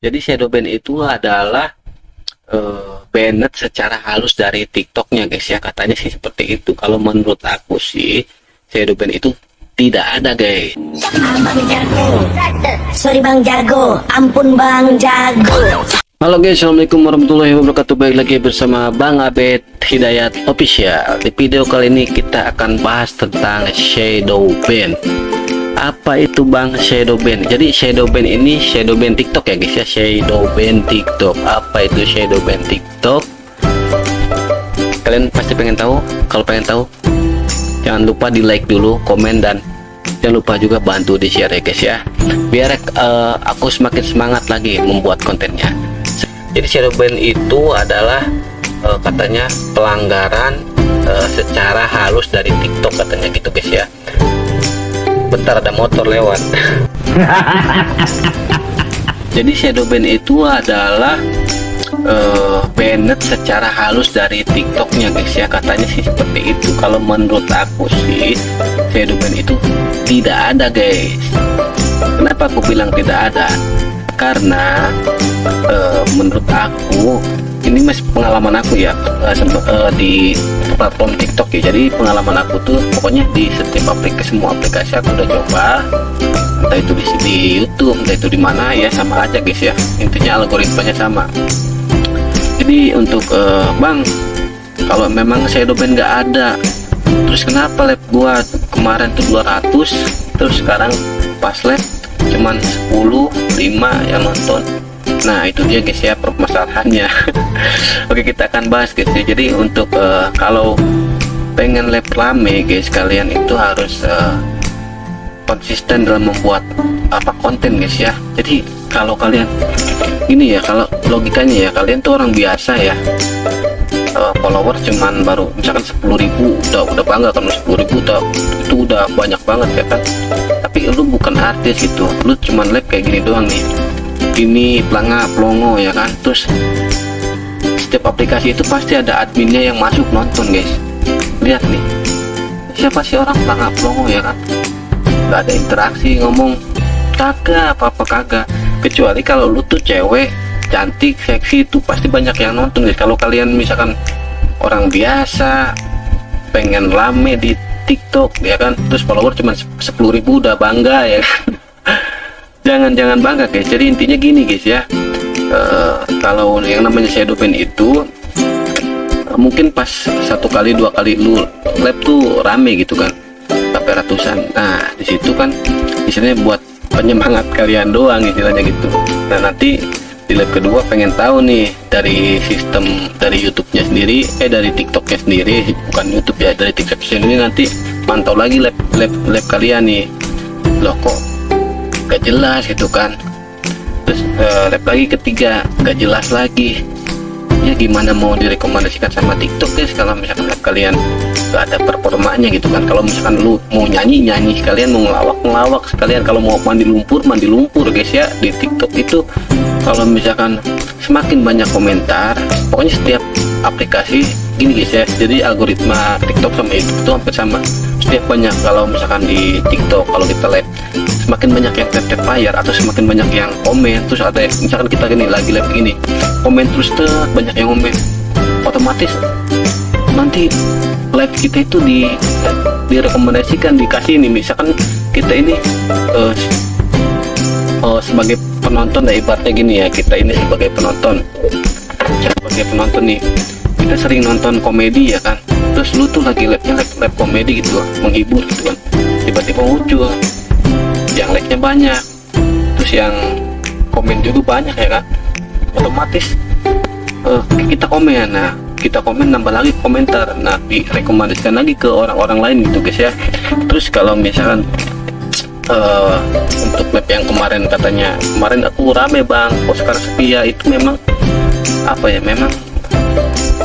Jadi shadow ban itu adalah uh, banned secara halus dari TikToknya guys ya katanya sih seperti itu. Kalau menurut aku sih shadow ban itu tidak ada guys. Jago. Sorry Bang Jago. Ampun Bang Jago. Halo guys, Assalamualaikum warahmatullahi wabarakatuh Baik lagi bersama Bang Abed Hidayat Official Di video kali ini kita akan bahas tentang Shadow Ban Apa itu Bang Shadow Ban? Jadi Shadow Ban ini Shadow Ban TikTok ya guys ya Shadow Ban TikTok Apa itu Shadow Ban TikTok? Kalian pasti pengen tahu? Kalau pengen tahu Jangan lupa di like dulu, komen dan jangan lupa juga bantu di share ya guys ya biar uh, aku semakin semangat lagi membuat kontennya jadi shadow ban itu adalah uh, katanya pelanggaran uh, secara halus dari TikTok katanya gitu guys ya bentar ada motor lewat. Jadi shadow ban itu adalah uh, banned secara halus dari TikToknya guys ya. Katanya sih seperti itu. Kalau menurut aku sih shadow ban itu tidak ada guys. Kenapa aku bilang tidak ada? Karena uh, menurut aku ini masih pengalaman aku ya uh, uh, di platform TikTok ya. Jadi pengalaman aku tuh pokoknya di setiap aplikasi semua aplikasi aku udah coba. Entah itu di, di YouTube entah itu di mana ya sama aja guys ya. Intinya algoritmanya sama. Jadi untuk uh, Bang kalau memang shadow ban nggak ada terus kenapa lab gua kemarin tuh 200 terus sekarang pas lab cuman 10 5 yang nonton nah itu dia guys ya permasalahannya. Oke kita akan bahas guys ya. Jadi untuk uh, kalau pengen lab rame guys kalian itu harus uh, konsisten dalam membuat apa konten guys ya. Jadi kalau kalian ini ya kalau logikanya ya kalian tuh orang biasa ya. Uh, follower cuman baru misalkan 10.000 udah udah bangga kan 10.000 udah itu udah banyak banget ya kan. Tapi lu bukan artis gitu lu cuman live kayak gini doang nih ini pelanga pelongo ya kan? Terus setiap aplikasi itu pasti ada adminnya yang masuk nonton guys. Lihat nih. Siapa sih orang pelanga pelongo ya kan? Nggak ada interaksi ngomong kagak apa-apa kagak. Kecuali kalau lu tuh cewek cantik seksi itu pasti banyak yang nonton guys. Kalau kalian misalkan orang biasa pengen rame di TikTok ya kan? Terus follower cuma 10.000 udah bangga ya kan jangan-jangan bangga guys. Jadi intinya gini guys ya. Uh, kalau yang namanya shadow ban itu uh, mungkin pas satu kali dua kali lu lab tuh rame gitu kan. Sampai ratusan. Nah di situ kan istilahnya buat penyemangat kalian doang istilahnya gitu. Nah nanti di lab kedua pengen tahu nih dari sistem dari YouTube-nya sendiri eh dari TikTok-nya sendiri bukan YouTube ya dari TikTok sendiri nanti pantau lagi lab lab lab kalian nih. Loh kok gak jelas gitu kan. Terus uh, lab lagi ketiga gak jelas lagi. Ya gimana mau direkomendasikan sama TikTok guys kalau misalkan lab kalian gak ada performanya gitu kan. Kalau misalkan lu mau nyanyi nyanyi sekalian mau ngelawak ngelawak sekalian kalau mau mandi lumpur mandi lumpur guys ya di TikTok itu. Kalau misalkan semakin banyak komentar pokoknya setiap aplikasi gini guys ya jadi algoritma TikTok sama YouTube itu hampir sama. Setiap banyak kalau misalkan di TikTok kalau kita live semakin banyak yang tap tap layar atau semakin banyak yang komen terus ada misalkan kita gini lagi live gini komen terus tuh banyak yang komen. Otomatis nanti live kita itu di direkomendasikan dikasih ini. Misalkan kita ini uh, uh, sebagai penonton ya ibaratnya gini ya kita ini sebagai penonton. Sebagai penonton nih kita sering nonton komedi ya kan? Terus lu tuh lagi live live, live komedi gitu menghibur gitu kan? Tiba-tiba muncul yang like nya banyak. Terus yang komen juga banyak ya kan? Otomatis uh, kita komen. Nah kita komen nambah lagi komentar. Nah direkomendasikan lagi ke orang-orang lain gitu guys ya. Terus kalau misalkan uh, untuk map yang kemarin katanya kemarin aku rame bang kok sekarang sepi itu memang apa ya memang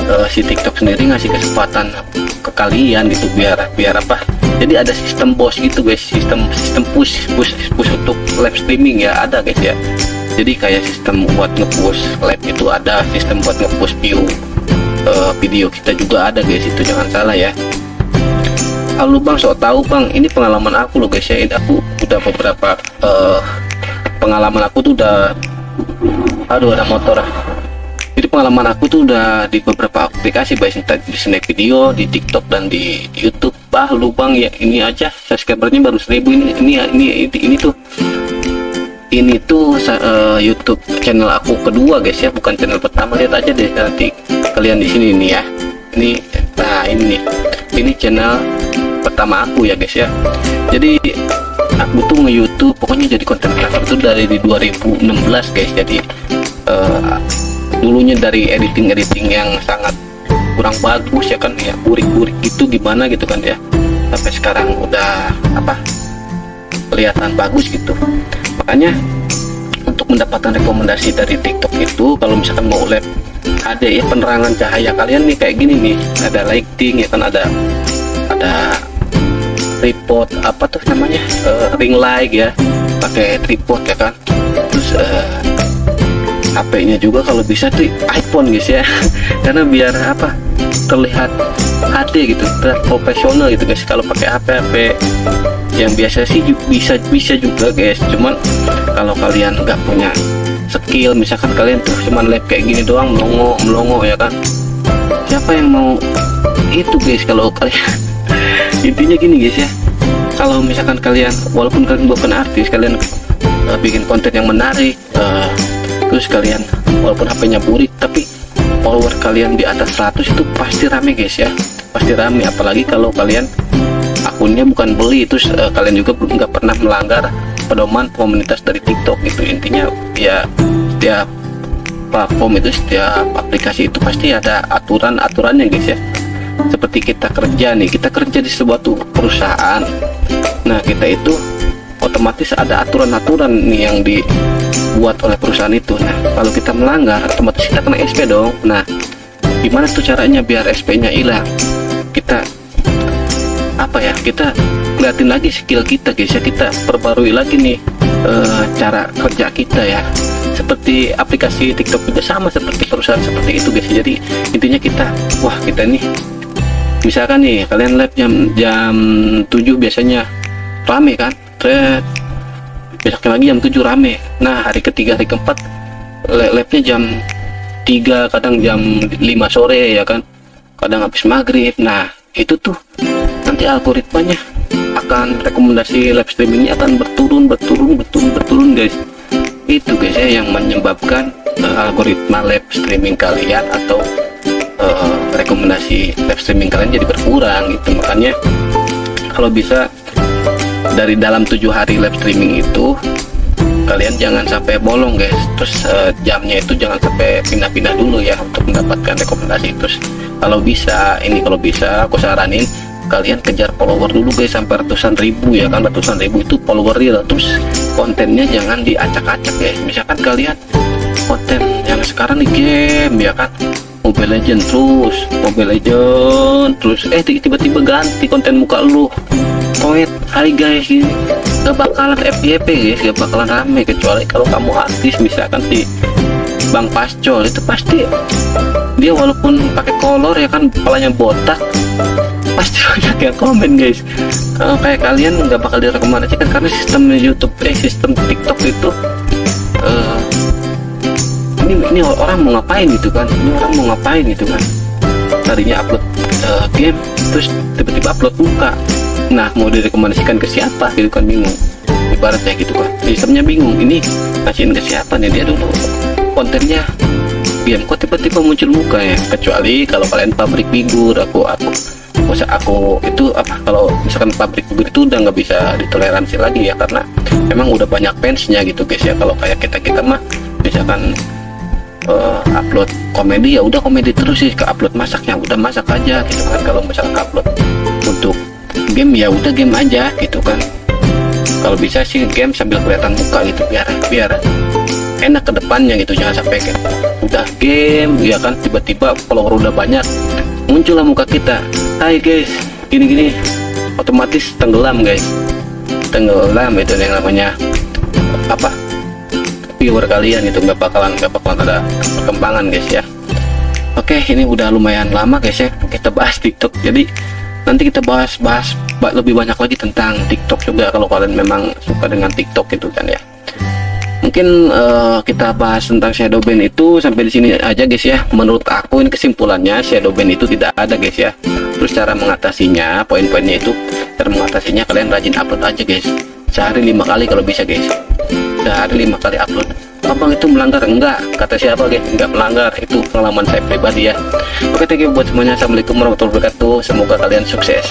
uh, si TikTok sendiri ngasih kesempatan ke kalian gitu biar biar apa jadi ada sistem bos gitu guys sistem sistem push push push untuk live streaming ya ada guys ya. Jadi kayak sistem buat ngepush live itu ada sistem buat ngepush view uh, video kita juga ada guys itu jangan salah ya. Halo bang sok tahu bang ini pengalaman aku loh guys ya ini aku udah beberapa uh, pengalaman aku tuh udah aduh ada motor jadi pengalaman aku tuh udah di beberapa aplikasi baik di snack video di TikTok dan di YouTube. Bah lubang ya ini aja. Subscribernya baru seribu ini ini ini ini, ini tuh. Ini tuh uh, YouTube channel aku kedua guys ya. Bukan channel pertama. Lihat aja deh nanti kalian di sini nih ya. Ini nah ini ini channel pertama aku ya guys ya. Jadi aku tuh nge YouTube pokoknya jadi konten kreator itu dari di 2016 guys. Jadi uh, dulunya dari editing editing yang sangat kurang bagus ya kan ya burik-burik itu gimana gitu kan ya. Sampai sekarang udah apa kelihatan bagus gitu. Makanya untuk mendapatkan rekomendasi dari TikTok itu kalau misalkan mau lab HD ya penerangan cahaya kalian nih kayak gini nih. Ada lighting ya kan ada ada tripod apa tuh namanya uh, ring light ya pakai tripod ya kan. Terus uh, HP-nya juga kalau bisa tuh iPhone guys ya. Karena biar apa terlihat HD gitu terlihat profesional gitu guys. Kalau pakai HP HP yang biasa sih bisa bisa juga guys. Cuman kalau kalian nggak punya skill misalkan kalian tuh cuman lab kayak gini doang melongo melongo ya kan? Siapa yang mau itu guys kalau kalian intinya gini guys ya. Kalau misalkan kalian walaupun kalian bukan artis kalian uh, bikin konten yang menarik uh, terus kalian walaupun HP-nya burik tapi follower kalian di atas 100 itu pasti rame guys ya. Pasti rame apalagi kalau kalian akunnya bukan beli itu uh, kalian juga nggak pernah melanggar pedoman komunitas dari TikTok gitu. Intinya ya setiap platform itu setiap aplikasi itu pasti ada aturan-aturannya guys ya. Seperti kita kerja nih kita kerja di sebuah perusahaan. Nah kita itu otomatis ada aturan-aturan nih yang dibuat oleh perusahaan itu. Nah kalau kita melanggar otomatis kita kena SP dong. Nah gimana tuh caranya biar SP nya hilang? Kita apa ya kita liatin lagi skill kita guys ya. Kita perbarui lagi nih e, cara kerja kita ya. Seperti aplikasi TikTok juga sama seperti perusahaan seperti itu guys jadi intinya kita wah kita nih misalkan nih kalian live jam jam 7 biasanya rame kan thread besoknya lagi jam 7 rame. Nah hari ketiga hari keempat live-nya jam 3 kadang jam 5 sore ya kan? Kadang habis maghrib. Nah itu tuh nanti algoritmanya akan rekomendasi live streamingnya akan berturun berturun berturun berturun guys. Itu guys ya yang menyebabkan uh, algoritma live streaming kalian atau uh, rekomendasi live streaming kalian jadi berkurang gitu. Makanya kalau bisa dari dalam tujuh hari live streaming itu kalian jangan sampai bolong guys. Terus uh, jamnya itu jangan sampai pindah-pindah dulu ya untuk mendapatkan rekomendasi. Terus kalau bisa ini kalau bisa aku saranin kalian kejar follower dulu guys sampai ratusan ribu ya kan? Ratusan ribu itu follower real. Terus kontennya jangan diacak-acak ya misalkan kalian konten yang sekarang di game ya kan? Mobile Legend terus Mobile Legend terus eh tiba-tiba ganti konten muka lu poet hai guys ini gak bakalan FYP guys. Gak bakalan rame kecuali kalau kamu artis misalkan si Bang Pascol itu pasti dia walaupun pakai kolor ya kan kepalanya botak pasti banyak yang komen guys. Kalau kayak kalian nggak bakal direkomendasikan karena sistem YouTube eh sistem TikTok itu uh, ini ini orang mau ngapain gitu kan? Ini orang mau ngapain gitu kan? Tadinya upload uh, game terus tiba-tiba upload muka nah mau direkomendasikan ke siapa gitu kan bingung. Ibaratnya gitu kan. Sistemnya bingung ini kasihin ke siapa nih dia dulu. Kontennya game kok tiba-tiba muncul muka ya. Kecuali kalau kalian pabrik figur aku aku masa aku itu apa kalau misalkan pabrik begitu udah nggak bisa ditoleransi lagi ya karena memang udah banyak fansnya gitu guys ya. Kalau kayak kita kita mah misalkan uh, upload komedi ya udah komedi terus sih. Ke upload masaknya udah masak aja gitu kan. Kalau misalkan upload game ya udah game aja gitu kan. Kalau bisa sih game sambil kelihatan muka gitu biar biar enak ke depannya gitu jangan sampai kayak udah game ya kan tiba-tiba follower udah banyak muncullah muka kita. Hai guys gini-gini otomatis tenggelam guys. Tenggelam itu yang namanya apa viewer kalian itu nggak bakalan nggak bakalan ada perkembangan guys ya. Oke ini udah lumayan lama guys ya. Kita bahas TikTok. Jadi nanti kita bahas bahas lebih banyak lagi tentang TikTok juga kalau kalian memang suka dengan TikTok itu kan ya. Mungkin uh, kita bahas tentang shadow ban itu sampai di sini aja guys ya. Menurut aku ini kesimpulannya shadow ban itu tidak ada guys ya. Terus cara mengatasinya poin-poinnya itu cara mengatasinya kalian rajin upload aja guys. Sehari lima kali kalau bisa guys. Sehari lima kali upload abang itu melanggar? Enggak kata siapa guys enggak melanggar. Itu pengalaman saya pribadi ya. Oke thank you buat semuanya. Assalamualaikum warahmatullahi wabarakatuh. Semoga kalian sukses